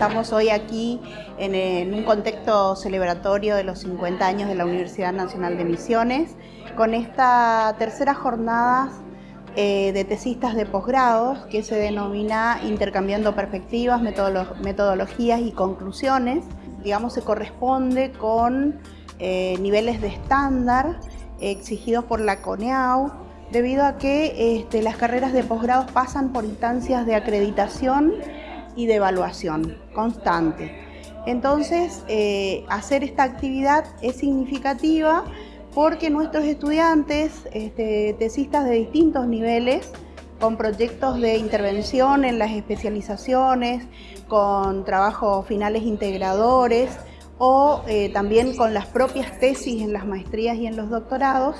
estamos hoy aquí en, un contexto celebratorio de los 50 años de la Universidad Nacional de Misiones, con esta tercera jornada eh, de tesistas de posgrados que se denomina Intercambiando Perspectivas, Metodologías y Conclusiones. Digamos, se corresponde con eh, niveles de estándar exigidos por la CONEAU, debido a que este, las carreras de posgrados pasan por instancias de acreditación y de evaluación constante. Entonces, eh, hacer esta actividad es significativa porque nuestros estudiantes, este, tesistas de distintos niveles, con proyectos de intervención en las especializaciones, con trabajos finales integradores o eh, también con las propias tesis en las maestrías y en los doctorados,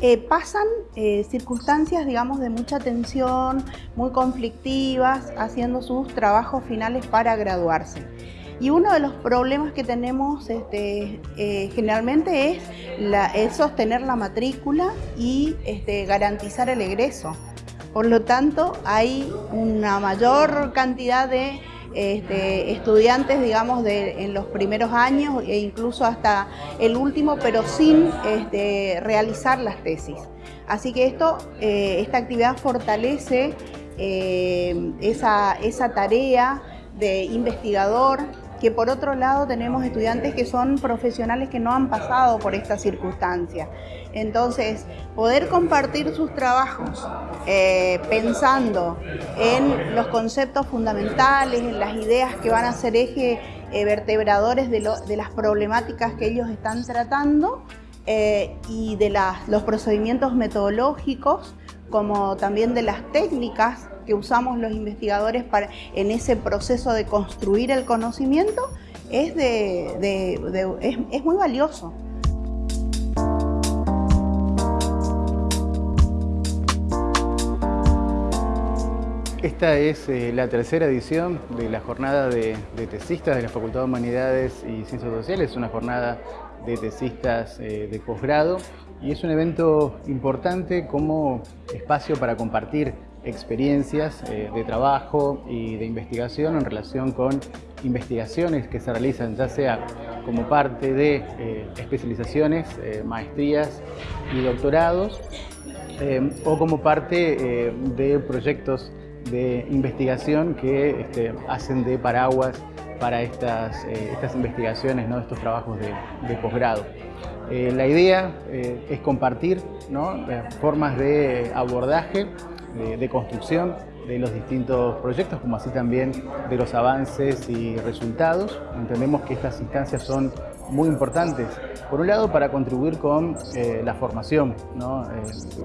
eh, pasan eh, circunstancias, digamos, de mucha tensión, muy conflictivas, haciendo sus trabajos finales para graduarse. Y uno de los problemas que tenemos este, generalmente es, sostener la matrícula y este, garantizar el egreso. Por lo tanto, hay una mayor cantidad de este, estudiantes, digamos, de, en los primeros años e incluso hasta el último, pero sin este, realizar las tesis. Así que esto, eh, esta actividad fortalece eh, esa, esa tarea de investigador, que por otro lado tenemos estudiantes que son profesionales que no han pasado por esta circunstancia. Entonces, poder compartir sus trabajos eh, pensando en los conceptos fundamentales, en las ideas que van a ser eje eh, vertebradores de, las problemáticas que ellos están tratando eh, y de los procedimientos metodológicos, como también de las técnicas que usamos los investigadores para, en ese proceso de construir el conocimiento es, muy valioso. Esta es eh, la tercera edición de la jornada de, tesistas de la Facultad de Humanidades y Ciencias Sociales, una jornada de tesistas eh, de posgrado. Y es un evento importante como espacio para compartir experiencias eh, de trabajo y de investigación en relación con investigaciones que se realizan ya sea como parte de especializaciones, maestrías y doctorados o como parte de proyectos de investigación que este, hacen de paraguas para estas, estas investigaciones, ¿no? estos trabajos de, posgrado. la idea es compartir formas de abordaje de, construcción de los distintos proyectos, como así también de los avances y resultados. Entendemos que estas instancias son muy importantes, por un lado para contribuir con eh, la formación, eh,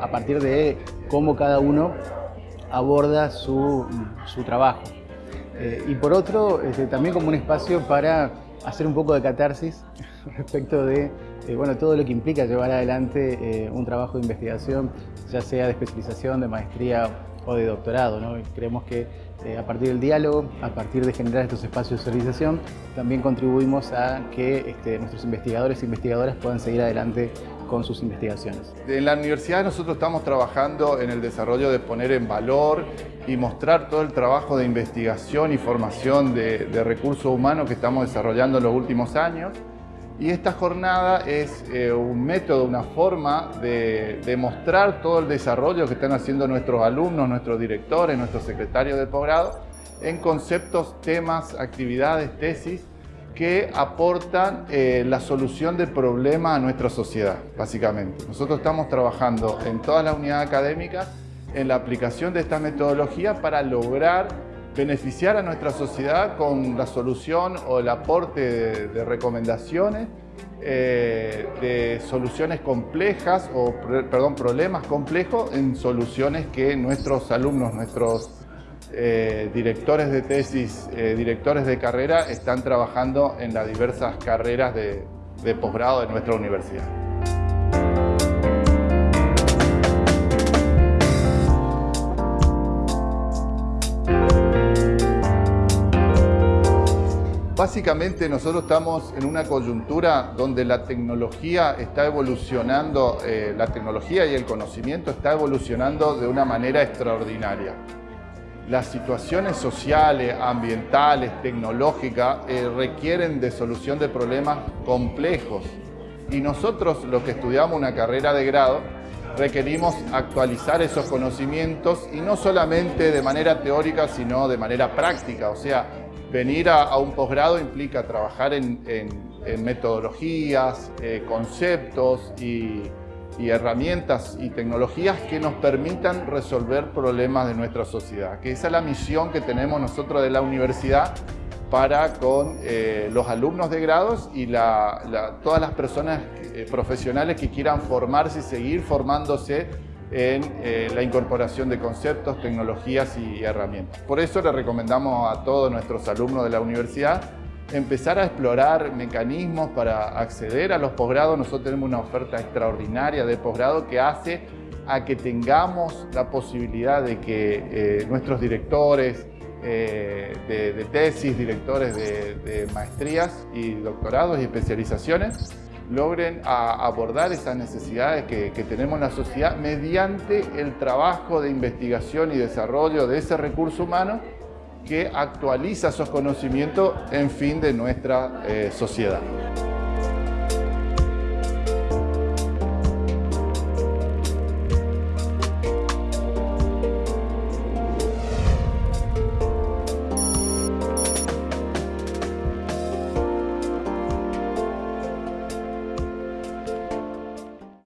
a partir de cómo cada uno aborda su, trabajo. Eh, y por otro, este, también como un espacio para hacer un poco de catarsis respecto de bueno, todo lo que implica llevar adelante un trabajo de investigación ya sea de especialización, de maestría o de doctorado. ¿no? Creemos que eh, a partir del diálogo, a partir de generar estos espacios de socialización, también contribuimos a que este, nuestros investigadores e investigadoras puedan seguir adelante con sus investigaciones. En la universidad nosotros estamos trabajando en el desarrollo de poner en valor y mostrar todo el trabajo de investigación y formación de, de recursos humanos que estamos desarrollando en los últimos años. Y esta jornada es eh, un método, una forma de demostrar todo el desarrollo que están haciendo nuestros alumnos, nuestros directores, nuestros secretarios de posgrado en conceptos, temas, actividades, tesis que aportan eh, la solución de problemas a nuestra sociedad, básicamente. Nosotros estamos trabajando en todas las unidades académicas en la aplicación de esta metodología para lograr beneficiar a nuestra sociedad con la solución o el aporte de, recomendaciones, eh, de soluciones complejas o perdón, problemas complejos en soluciones que nuestros alumnos, nuestros eh, directores de tesis, eh, directores de carrera están trabajando en las diversas carreras de posgrado de nuestra universidad. Básicamente nosotros estamos en una coyuntura donde la tecnología está evolucionando, eh, la tecnología y el conocimiento está evolucionando de una manera extraordinaria. Las situaciones sociales, ambientales, tecnológicas eh, requieren de solución de problemas complejos. Y nosotros, los que estudiamos una carrera de grado, requerimos actualizar esos conocimientos y no solamente de manera teórica, sino de manera práctica. O sea, venir a, un posgrado implica trabajar en, metodologías, eh, conceptos y y herramientas y tecnologías que nos permitan resolver problemas de nuestra sociedad, que esa es la misión que tenemos nosotros de la universidad para con eh, los alumnos de grados y todas las personas eh, profesionales que quieran formarse y seguir formándose en eh, la incorporación de conceptos, tecnologías y herramientas. Por eso le recomendamos a todos nuestros alumnos de la universidad empezar a explorar mecanismos para acceder a los posgrados. Nosotros tenemos una oferta extraordinaria de posgrado que hace a que tengamos la posibilidad de que eh, nuestros directores eh, de, tesis, directores de, maestrías y doctorados y especializaciones logren abordar esas necesidades que, que tenemos en la sociedad mediante el trabajo de investigación y desarrollo de ese recurso humano que actualiza esos conocimientos en fin de nuestra eh, sociedad.